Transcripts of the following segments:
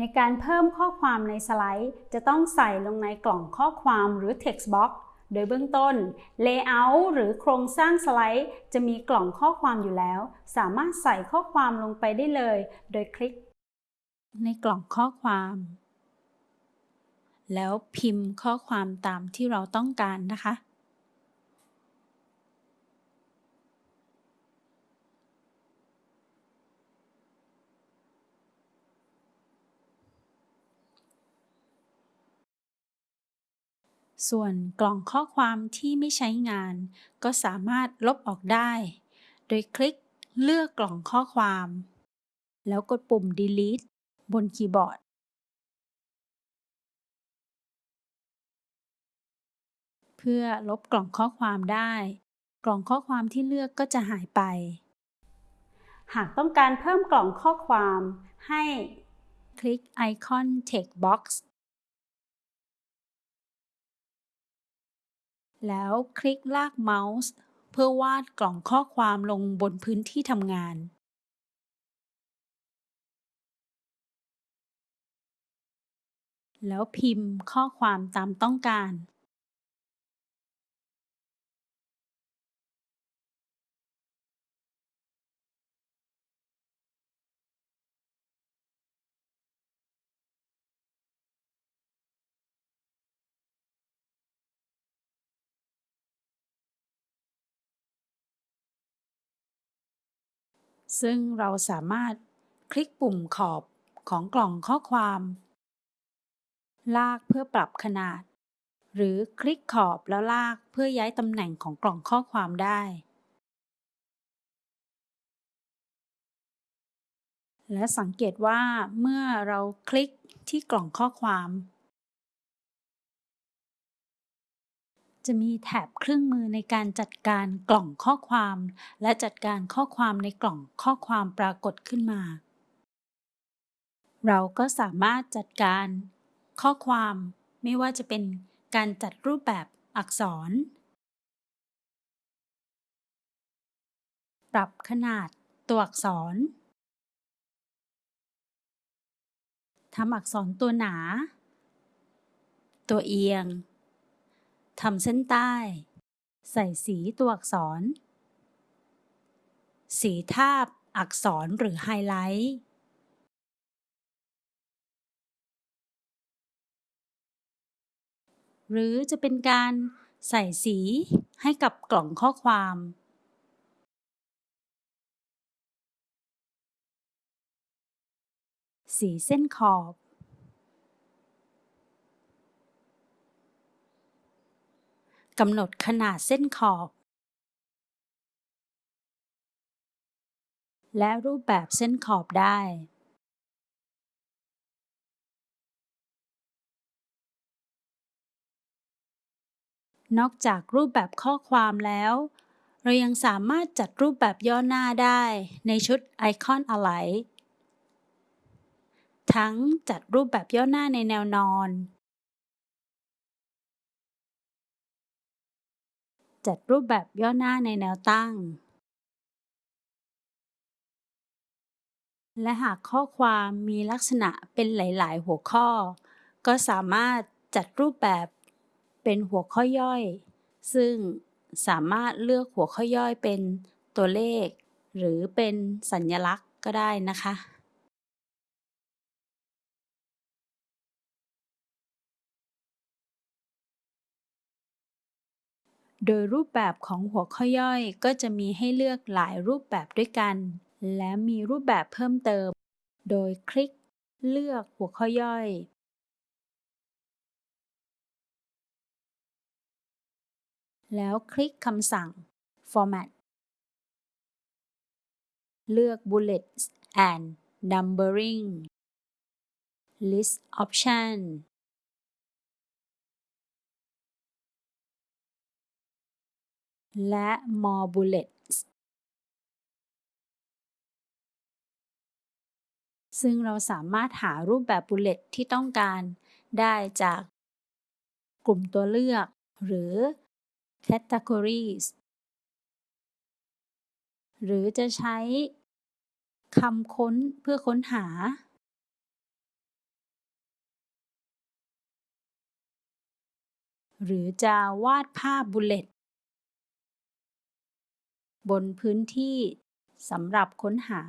ในการเพิ่มข้อความในสไลด์ จะต้องใส่ลงในกล่องข้อความหรือ text box โดยเบื้องต้น Layout หรือโครงสร้างสไลด์ จะมีกล่องข้อความอยู่แล้ว สามารถใส่ข้อความลงไปได้เลย โดยคลิก ในกล่องข้อความ แล้วพิมพ์ข้อความตามที่เราต้องการนะคะ ส่วนกล่องข้อความที่ไม่ใช้งาน ก็สามารถลบออกได้ โดยคลิกเลือกกล่องข้อความ แล้วกดปุ่ม delete บนคีย์บอร์ด เพื่อลบกล่องข้อความได้ กล่องข้อความที่เลือกก็จะหายไป หากต้องการเพิ่มกล่องข้อความให้คลิกไอคอน text box แล้วคลิกลากเมาส์ เพื่อวาดกล่องข้อความลงบนพื้นที่ทำงาน แล้วพิมพ์ข้อความตามต้องการ ซึ่งเราสามารถคลิกปุ่มขอบของกล่องข้อความ ลากเพื่อปรับขนาด หรือคลิกขอบแล้วลากเพื่อย้ายตำแหน่งของกล่องข้อความได้ และสังเกตว่าเมื่อเราคลิกที่กล่องข้อความ จะมีแถบเครื่องมือในการจัดการกล่องข้อความ และจัดการข้อความในกล่องข้อความปรากฏขึ้นมา เราก็สามารถจัดการข้อความไม่ว่าจะเป็นการจัดรูปแบบอักษร ปรับขนาดตัวอักษรทำอักษรตัวหนา ตัวเอียง ทำเส้นใต้ ใส่สีตัวอักษร สีทาบอักษรหรือไฮไลท์หรือจะเป็นการใส่สีให้กับกล่องข้อความ สีเส้นขอบ กำหนดขนาดเส้นขอบ และรูปแบบเส้นขอบได้ นอกจากรูปแบบข้อความแล้ว เรายังสามารถจัดรูปแบบย่อหน้าได้ในชุดไอคอน Align ทั้งจัดรูปแบบย่อหน้าในแนวนอน จัดรูปแบบย่อหน้าในแนวตั้ง และหากข้อความมีลักษณะเป็นหลาย ๆ หัวข้อ ก็สามารถจัดรูปแบบเป็นหัวข้อย่อย ซึ่งสามารถเลือกหัวข้อย่อยเป็นตัวเลข หรือเป็นสัญลักษณ์ก็ได้นะคะ โดยรูปแบบของหัวข้อย่อยก็จะมีให้เลือกหลายรูปแบบด้วยกัน และมีรูปแบบเพิ่มเติม โดยคลิกเลือกหัวข้อย่อยแล้วคลิกคำสั่ง Format เลือก Bullets and Numbering List Option และ more bullets ซึ่งเราสามารถหารูปแบบ bullet ที่ต้องการได้จากกลุ่มตัวเลือก หรือ categories หรือจะใช้คำค้นเพื่อค้นหา หรือจะวาดภาพ bullet บนพื้นที่สำหรับค้นหา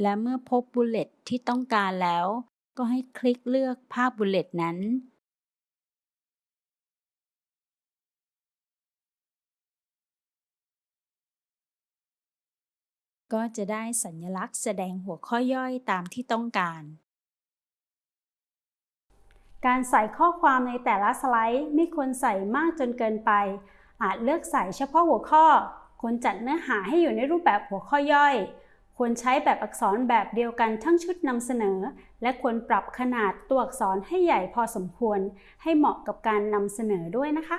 และเมื่อพบ bullet ที่ต้องการแล้ว ก็ให้คลิกเลือกภาพ bullet นั้น ก็จะได้สัญลักษณ์แสดงหัวข้อย่อยตามที่ต้องการ การใส่ข้อความในแต่ละสไลด์ไม่ควรใส่มากจนเกินไป อาจเลือกใส่เฉพาะหัวข้อ ควรจัดเนื้อหาให้อยู่ในรูปแบบหัวข้อย่อย ควรใช้แบบอักษรแบบเดียวกันทั้งชุดนำเสนอ และควรปรับขนาดตัวอักษรให้ใหญ่พอสมควร ให้เหมาะกับการนำเสนอด้วยนะคะ